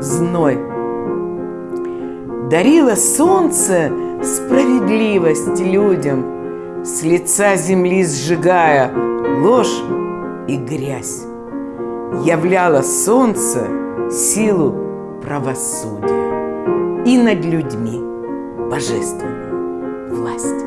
Зной дарило солнце справедливость людям, с лица земли сжигая ложь и грязь. Являло солнце силу правосудия и над людьми божественную власть.